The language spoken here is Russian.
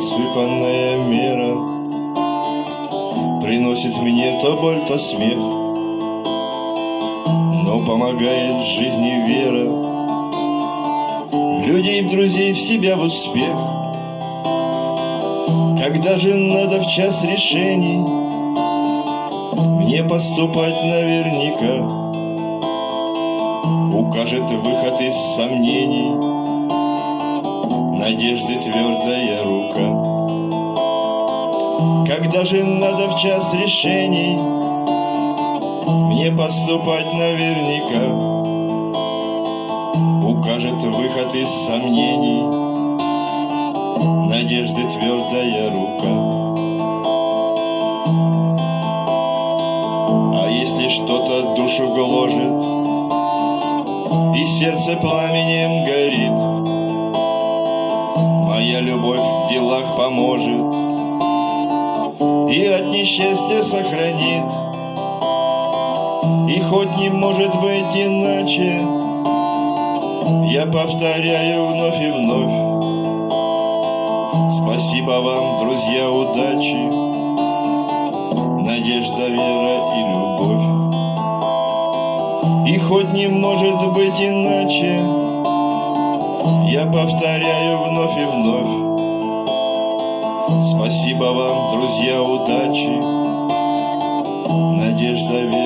рассыпанная мера. Приносит мне то боль, то смех Но помогает жизни вера. В людей, в друзей, в себя, в успех. Когда же надо в час решений Мне поступать наверняка. Укажет выход из сомнений надежды твердая рука. Когда же надо в час решений Мне поступать наверняка Укажет выход из сомнений Надежды твердая рука. А если что-то душу гложет И сердце пламенем горит Любовь в делах поможет И от несчастья сохранит. И хоть не может быть иначе Я повторяю вновь и вновь. Спасибо вам, друзья, удачи Надежда, вера и любовь. И хоть не может быть иначе я повторяю вновь и вновь Спасибо вам, друзья, удачи. Надежда, вера